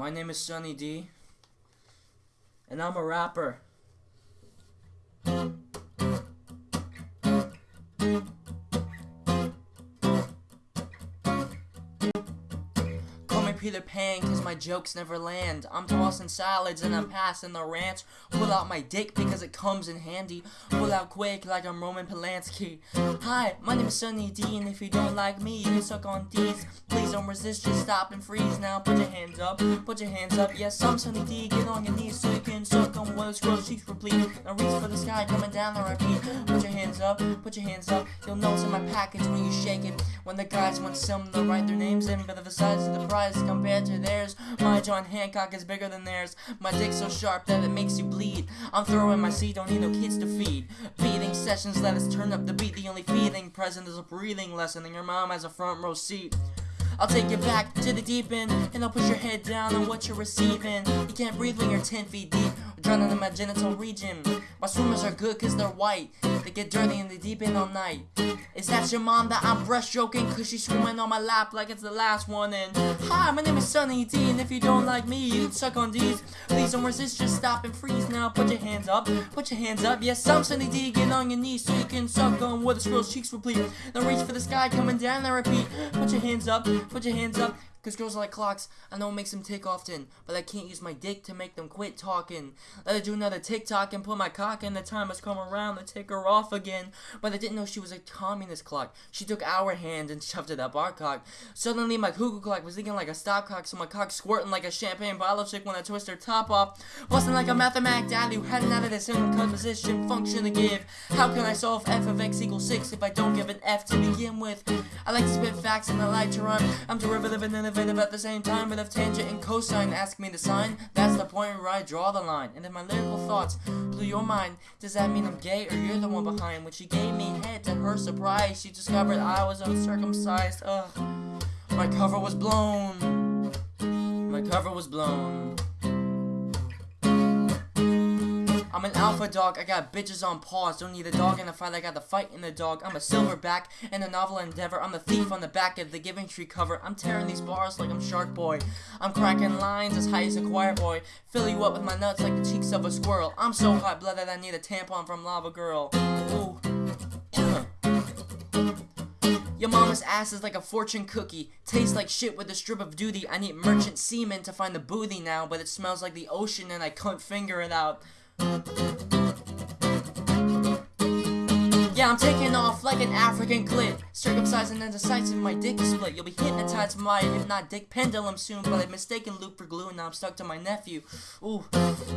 My name is Sunny D. And I'm a rapper. Peter Pan, cause my jokes never land. I'm tossing salads and I'm passing the ranch. Pull out my dick because it comes in handy. Pull out quick like I'm Roman Polanski. Hi, my name is Sunny D, and if you don't like me, you can suck on D's. Please don't resist, just stop and freeze now. Put your hands up, put your hands up. Yes, I'm Sunny D, get on your knees so you can suck on one of scroll cheeks replete. Now reach for the sky, coming down the repeat. Put your hands up, put your hands up. You'll notice in my package when you shake it. When the guys want some to write their names in, but the size of the prize compared to theirs. My John Hancock is bigger than theirs. My dick's so sharp that it makes you bleed. I'm throwing my seed, don't need no kids to feed. Feeding sessions, let us turn up the beat. The only feeding present is a breathing lesson, and your mom has a front row seat. I'll take you back to the deep end, and I'll push your head down on what you're receiving. You can't breathe when you're 10 feet deep, drowning in my genital region. My swimmers are good cause they're white, they get dirty in the deep end all night. Is that your mom that I'm breaststroking? Cause she's swimming on my lap like it's the last one. And hi, my name is Sunny D, and if you don't like me, you suck on D's. Please don't resist, just stop and freeze now. Put your hands up, put your hands up. Yes, I'm Sunny D, get on your knees so you can suck on where the squirrel's cheeks replete. Now reach for the sky, coming down, and repeat. Put your hands up, put your hands up. Cause girls like clocks, I know it makes them tick often, but I can't use my dick to make them quit talking. Let her do another TikTok and put my cock in, the time has come around to take her off again. But I didn't know she was a communist clock. She took our hand and shoved it up our cock. Suddenly my cuckoo clock was thinking like a stopcock, so my cock squirting like a champagne bottle chick when I twist her top off. Busting like a mathematic dad who hadn't of this composition function to give. How can I solve f of x equals 6 if I don't give an f to begin with? I like to spit facts and I like to rhyme. I'm derivative and innovative at the same time, but if tangent and cosine ask me to sign, that's the point where I draw the line. And if my lyrical thoughts blew your mind, does that mean I'm gay or you're the one behind? When she gave me head to her surprise, she discovered I was uncircumcised. Ugh, my cover was blown. My cover was blown. I'm an alpha dog, I got bitches on pause. Don't need a dog in the fight, I got the fight in the dog. I'm a silverback in a novel endeavor. I'm the thief on the back of the Giving Tree cover. I'm tearing these bars like I'm Shark Boy. I'm cracking lines as high as a choir boy. Fill you up with my nuts like the cheeks of a squirrel. I'm so hot blooded I need a tampon from Lava Girl. Ooh. Your mama's ass is like a fortune cookie. Tastes like shit with a strip of duty. I need merchant semen to find the booty now, but it smells like the ocean and I can't figure it out. Yeah, I'm taking off like an African clit. Circumcised and indecisive, my dick is split. You'll be hypnotized by a hypnotic pendulum soon, but I've mistaken loop for glue and now I'm stuck to my nephew. Ooh,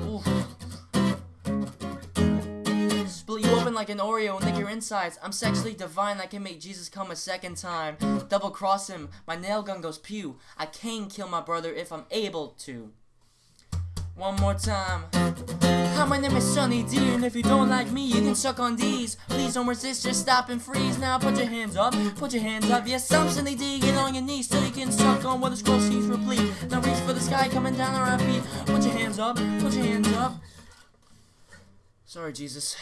ooh. Split you open like an Oreo and lick your insides. I'm sexually divine, I can make Jesus come a second time. Double cross him, my nail gun goes pew. I can kill my brother if I'm able to. One more time. Hi, my name is Sunny D, and if you don't like me, you can suck on these. Please don't resist, just stop and freeze. Now put your hands up, put your hands up. Yes, I'm Sunny D, get on your knees so you can suck on what the scroll seems replete. Now reach for the sky, coming down on our feet. Put your hands up, put your hands up. Sorry, Jesus.